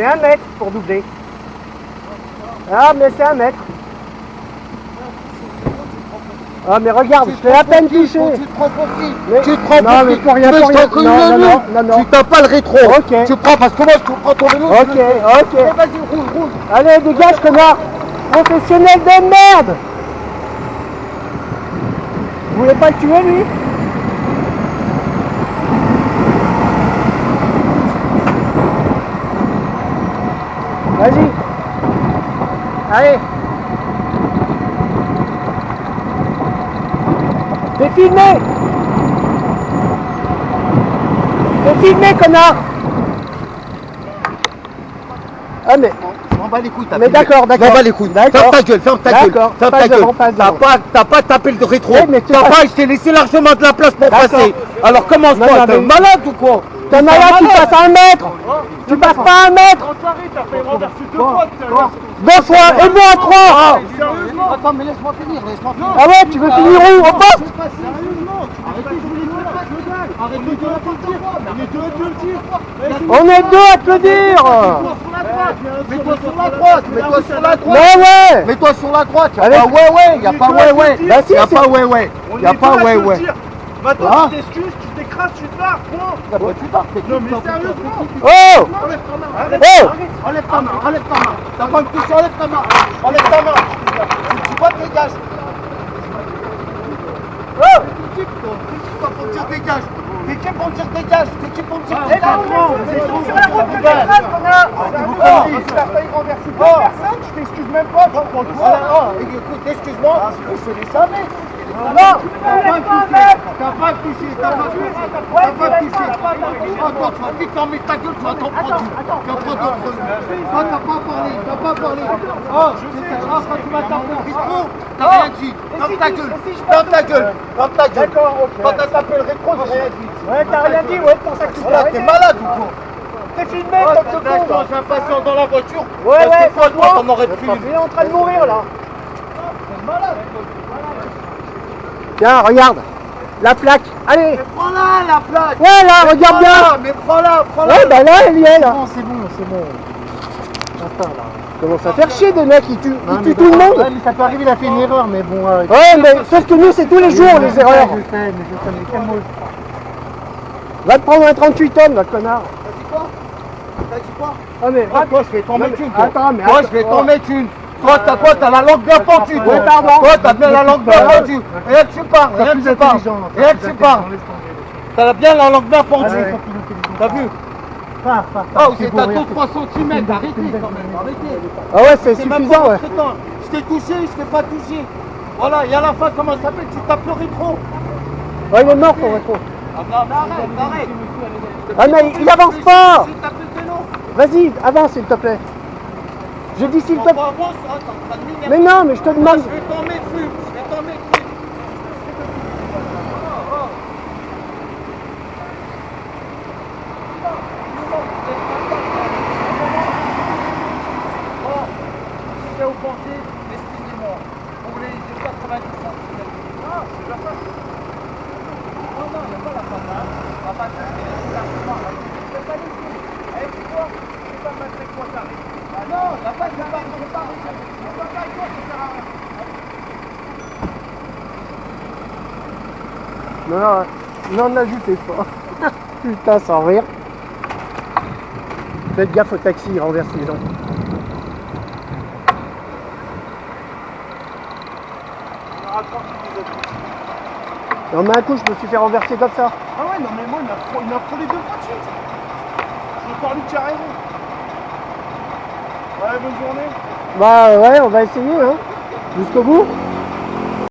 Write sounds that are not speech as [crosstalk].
C'est un mètre pour doubler. Ah, mais c'est un mètre. Ah, mais regarde, je à peine toucher. Tu te prends pour qui Mais- Tu te prends non, pour mais qui pour rien, Tu pour veux rien. que je t'en Non, non, non, non, non. Tu t'as pas le rétro. Ok. Tu prends parce que moi je te prends ton vélo. Ok, ok. Eh, Vas-y, roule, roule. Allez, dégage, connard Professionnel de merde Vous voulez pas le tuer, lui? Vas-y Allez T'es filmé T'es filmé, connard Ah mais... Je m'en bats les couilles, t'as Mais d'accord, d'accord. Je m'en bats les couilles. D'accord. Ferme ta gueule, ferme ta gueule. D'accord. Ferme ta gueule. T'as pas, pas tapé le rétro. T'as pas, je t'ai laissé largement de la place pour passer. Alors commence non, t'es malade ou quoi? T'es malade, tu passes à un mètre. Tu passes pas à un mètre. Deux fois et moi à trois. Sérieusement Attends, mais laisse-moi finir, laisse-moi finir. Ah ouais, tu veux finir où Au poste On est deux à te le dire. Mets-toi sur la droite, mets-toi sur la droite. Mais ouais Mets-toi sur la droite, y'a Avec- pas ouais ouais, y'a pas ouais ouais. Bah Y'a pas ouais ouais. Y'a pas ouais ouais. dire. Maintenant Hein tu t'excuses, tu te point Ah bah tu pars, t'es Non mais sérieusement Oh Enlève ta main Arrête, Oh arrête Enlève ta main, enlève ta main. T'as pas me toucher, enlève ta main. Enlève ta main. Tu vois, dégage. Oh T'es qui pour dire dégage T'es qui pour dire dégage T'es qui pour dire Ah, dégage c'est sur la route, Oh, tu failli renverser Oh. je t'excuse même pas, oh, écoute, excuse-moi, je te laisse jamais. Non T'as pas touché, t'as pas touché, t'as pas touché, t'as. Oh, toi, tu vas vite fermer ta gueule, tu vas t'en prendre. Tu vas prendre d'autres Oh, t'as pas parlé, t'as pas parlé. Oh, oh, quand tu m'as tapé le rétro, t'as rien dit. Ferme ta gueule, ferme ta gueule, ferme ta gueule. D'accord, ok. Quand t'as tapé le rétro, j'ai rien dit. Ouais, t'as rien dit, ouais, pour ça que tu t'es t'es malade ou quoi T'es filmé Oh, comme D'accord, con j'ai impatient dans la voiture. Ouais, ouais, toi, toi, t'en aurais pris Il est en train de mourir, là malade. Tiens, regarde La plaque Allez Mais prends-la, la plaque. Ouais, là, regarde bien Mais prends-la, prends-la. Ouais, bah là, elle y est, là Non, c'est bon, c'est bon. Attends, là. Commence à faire chier des mecs, ils tuent, ils Non, tuent mais tout le bon, monde ouais, mais ça peut arriver, il a fait une erreur, mais bon. euh, Ouais, mais sauf que nous, c'est tous les jours, les erreurs Je sais, mais je sais, mais calme-toi. Va te prendre un 38 tonnes, là, connard T'as dit quoi? T'as dit quoi? Ah, mais Ah, toi, je vais t'en mettre une. attends, mais attends. je vais t'en mettre une. Toi, t'as quoi T'as la langue bien pentue, toi. T'as bien la langue bien pentue. Rien que tu parles, rien que tu parles. Rien que tu parles. T'as bien la langue bien pentue. T'as vu Ah, vous c'est êtes à regarde, 2-3 cm. Arrêtez quand même, arrêtez. Ah ouais, c'est suffisant, ouais. Je t'ai touché, je t'ai pas touché. Voilà, et à la fin, comment ça s'appelle? Tu tapes le rétro. Ouais, il est mort, ton rétro Ah, non, mais arrête, arrête. Ah, mais il avance pas. Vas-y, avance, s'il te plaît Je dis s'il te plaît. Mais non, mais je te demande Je vais t'en mettre une, je vais t'en mettre une. Bon, si j'ai offensé, excusez-moi. Pour les 90 centimes. Non, c'est la fin. Non, non, il n'y a pas la fin. On va pas te c'est largement. Je vais pas laisser. Eh, tu vois, je vais pas mettre avec quoi t'arrives? Non, la fin, je vais pas, je vais pas. Je vais pas toi, ça sert à rien. Non, non, n'ajoutez pas [laughs] Putain, sans rire Faites gaffe au taxi, il renverse les gens Non mais un coup je me suis fait renverser comme ça. Ah ouais, non mais moi il m'a frôlé deux fois de suite J'ai encore lui qui a raison Ouais, bonne journée Bah ouais, on va essayer hein. Jusqu'au bout.